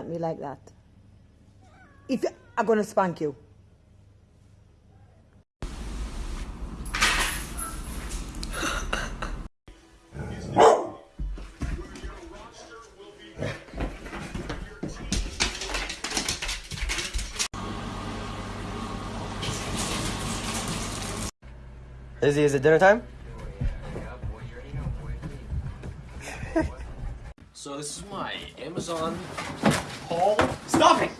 at me like that? If I'm gonna spank you. Izzy, is it dinner time? So this is my Amazon haul. Stop it!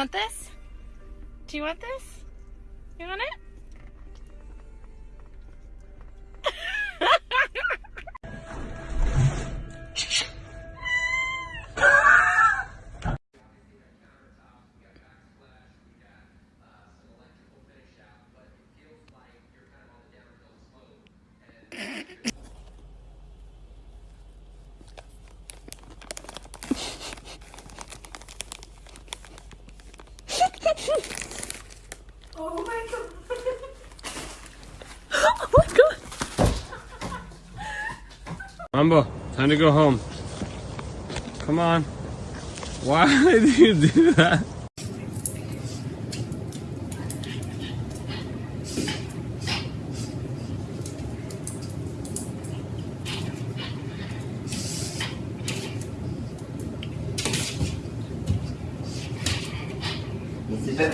want this? Do you want this? oh my god! oh my god! Mambo, time to go home. Come on. Why did you do that?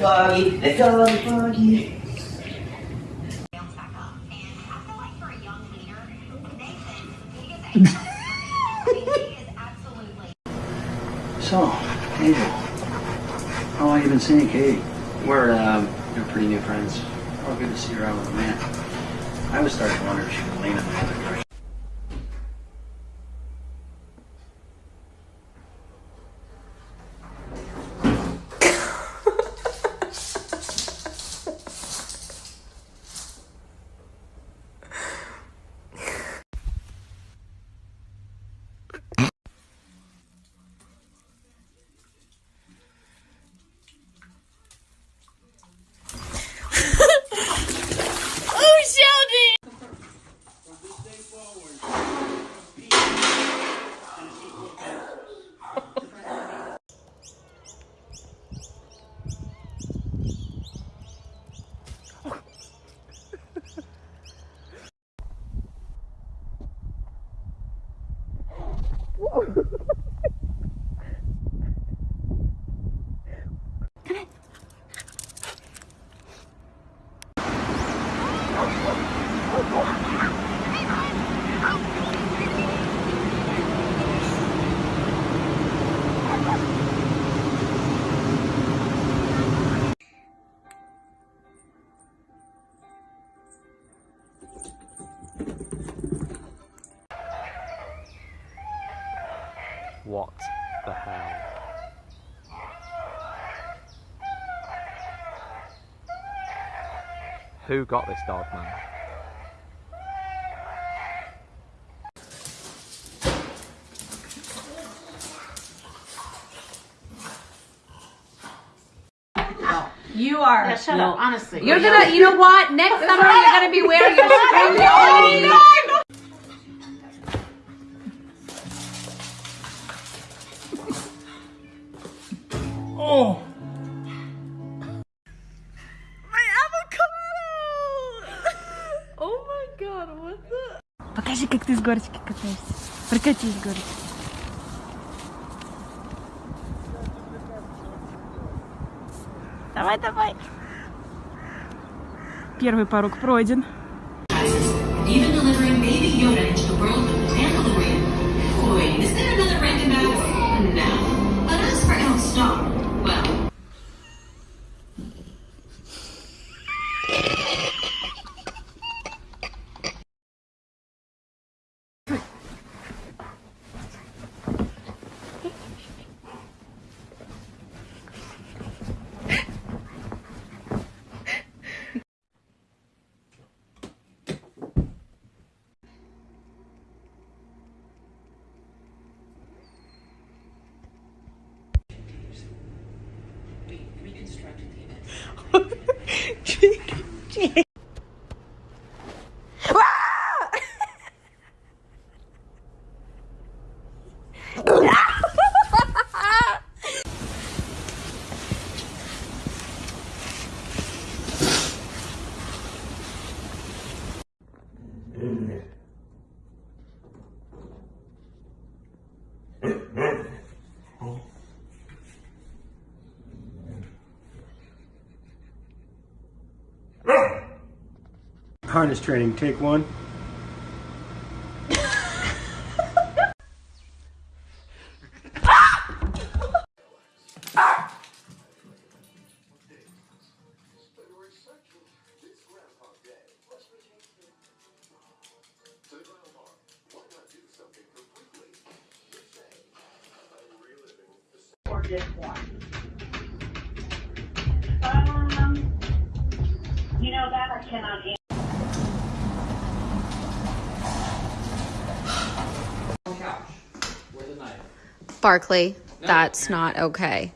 It's a bit foggy. It's all foggy. So, Angel, how long you been seeing Kate? We're, um, we're pretty new friends. Oh, good to see her out with a man. I was starting to wonder if she was leaning on the other crush. Oh, Sheldon! Oh, What the hell? Who got this dog, man? You are. Yeah, shut up. Honestly. You're gonna. You know what? Next summer you're gonna be wearing your spring Oh the? Покажи, как ты с горочки катаешься. Прокатись с горочки. Давай, давай. Первый порог пройден. even delivering baby Yoda into the world of Mandalorian. Boy, is there another Rankin Harness training, take one. Um, you know that I cannot answer. Barkley, that's not okay.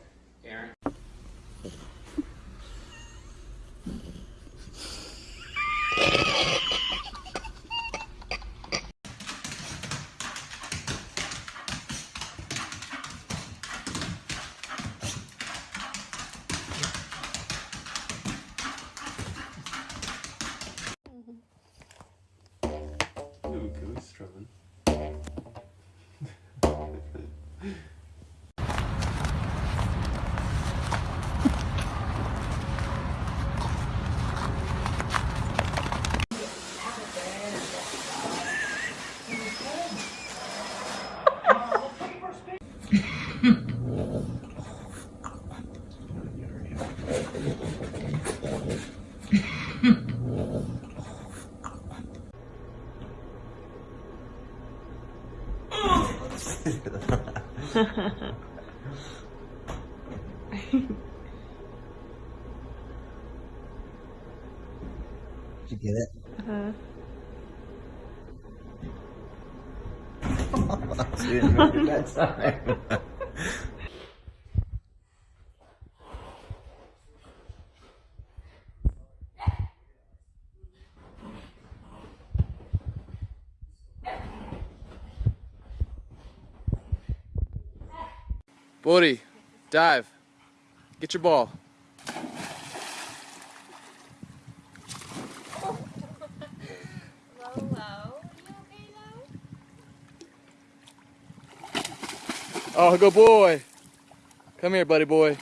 You get it? Uh-huh. she didn't make that time. Buddy, dive. Get your ball. Oh, good boy. Come here, buddy boy.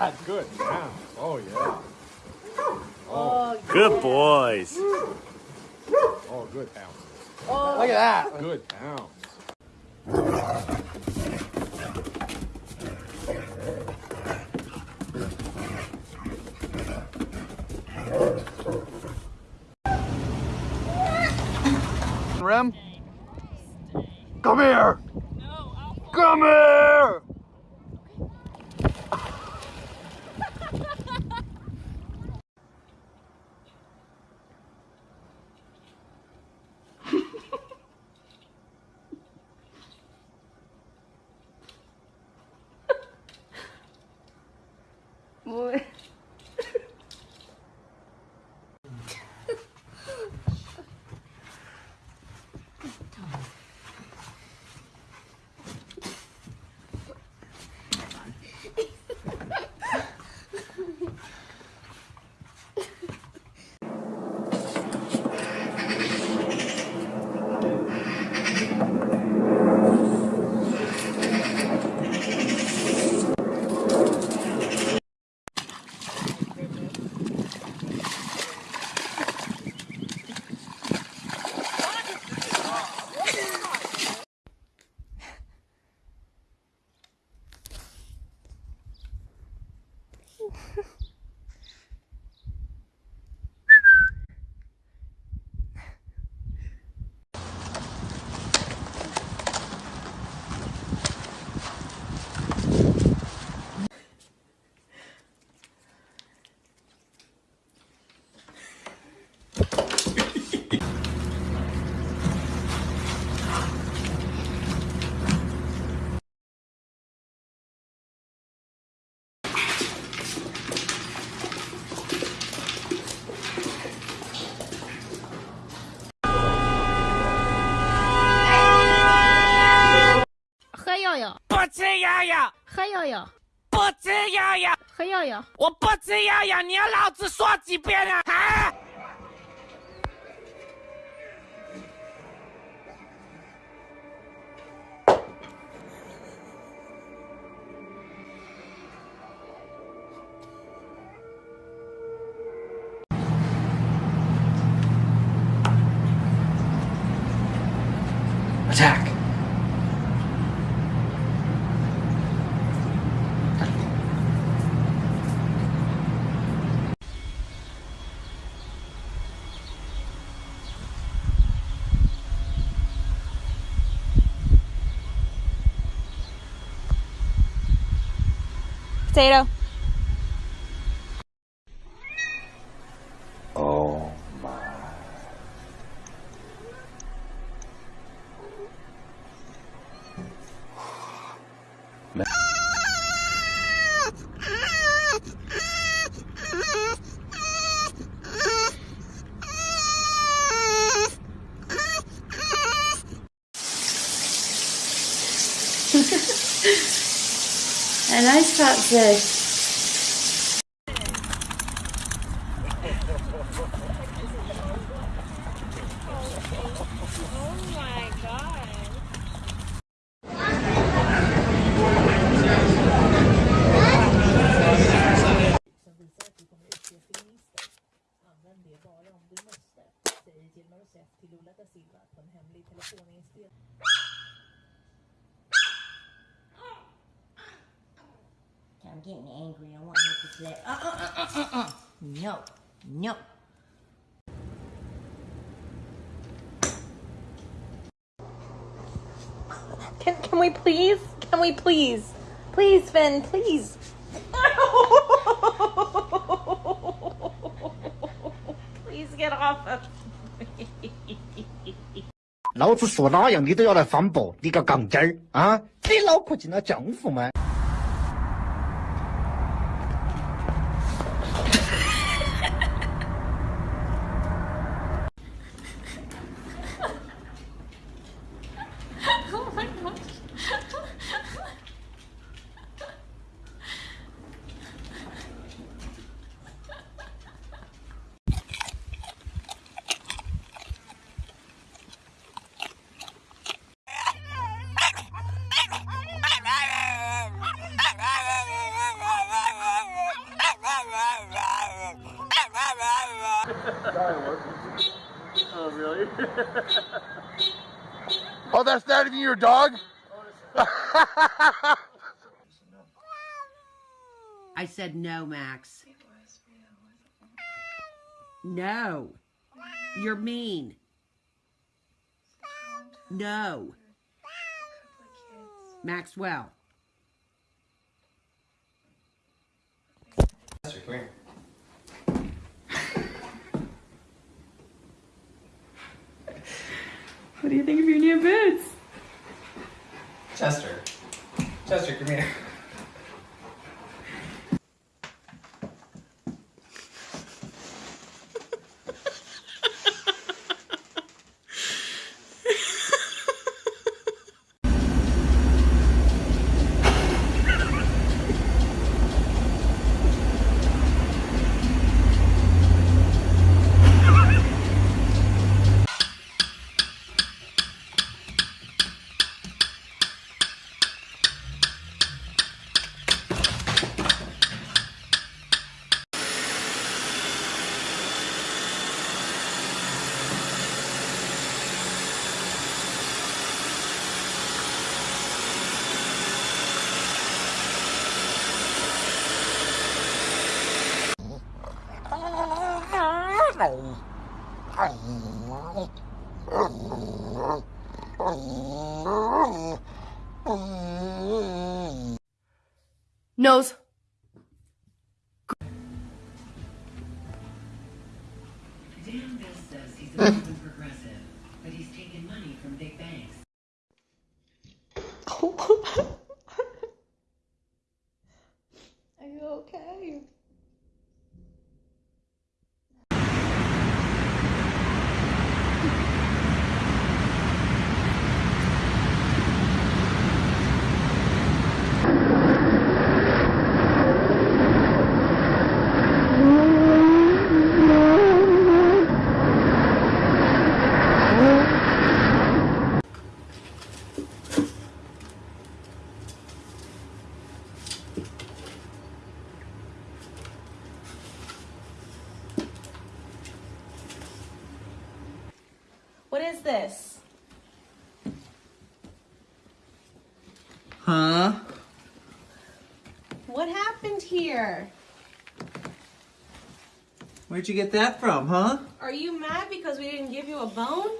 Look good. Damn. Oh, yeah. Oh, oh, Good boys. Oh, good pounds. oh. Look at that. Good pounds. Muy... 不吃药药，喝药药。我不吃药药，你要老子说几遍啊？啊！Attack。Potato. Oh my. A nice No, no. Can can we please? Can we please? Please, Finn, please. please get off of me. 老子说哪样你都要来反驳，你个杠精儿啊！你脑壳进了浆糊吗？Your dog? I said no, Max. No. You're mean. No. Maxwell. Chester, come here. What do you think of your new boots? Chester. Chester, come here. rồi is this? Huh? What happened here? Where'd you get that from, huh? Are you mad because we didn't give you a bone?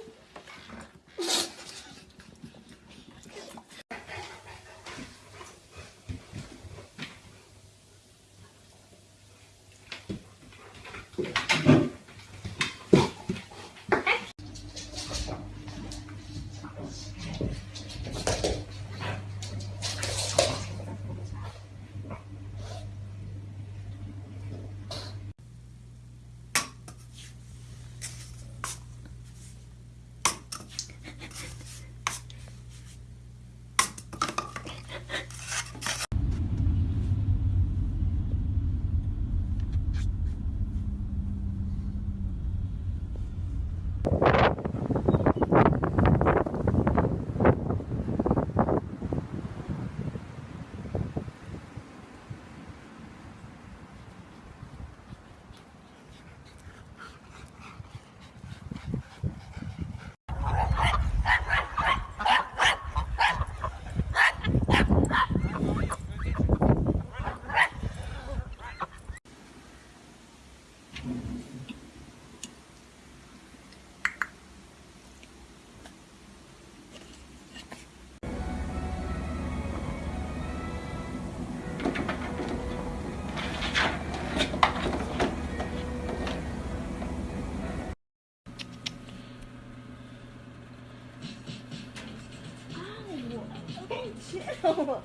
싫어.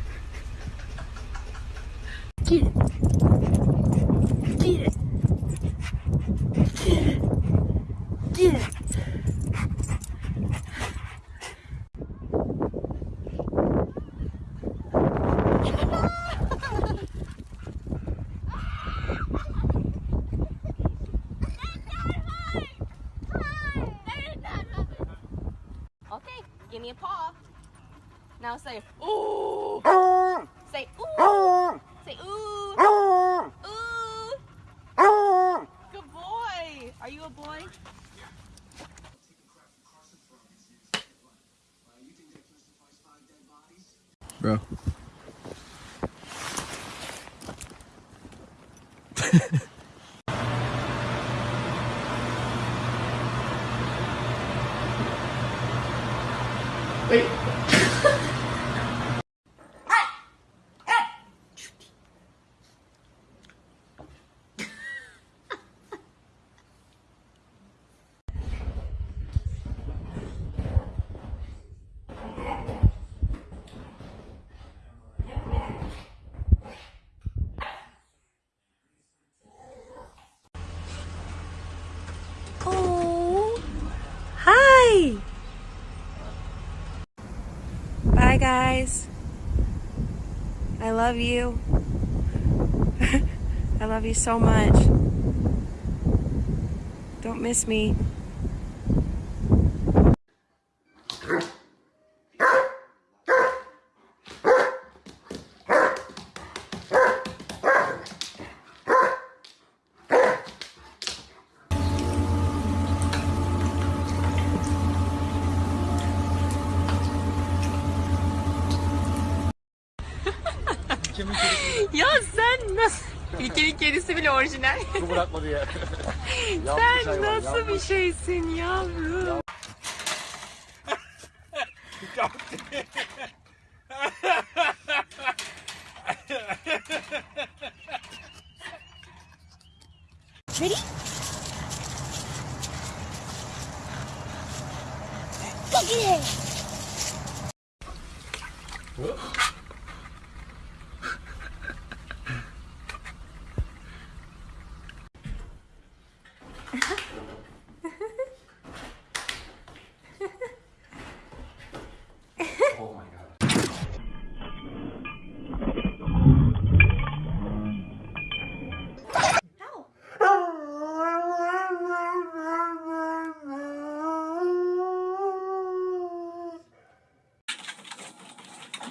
Wait. Guys. I love you. I love you so much. Don't miss me. Ya sen nasıl? İlkenin kedisi bile orijinal. Su bırakmadı ya. sen nasıl bir şeysin yavrum?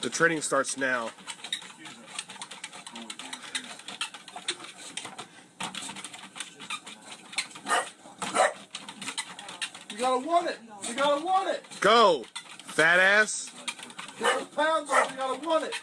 The training starts now. You gotta want it. You gotta want it. Go, fat ass. Get those pounds off. You gotta want it.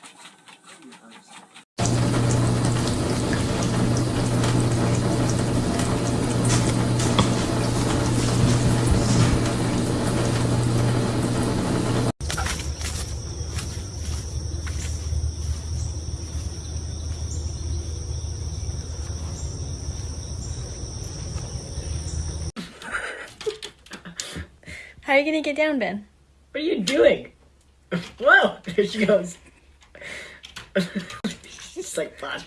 You get down, Ben? What are you doing? Whoa! There she goes. She's like, fuck.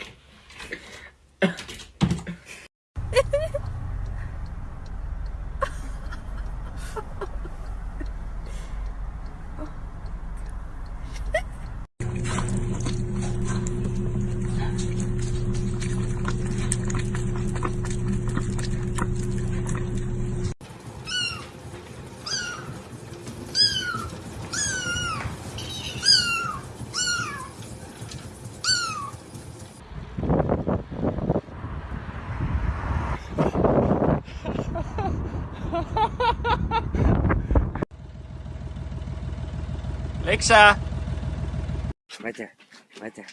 Alexa. Right there. Right there.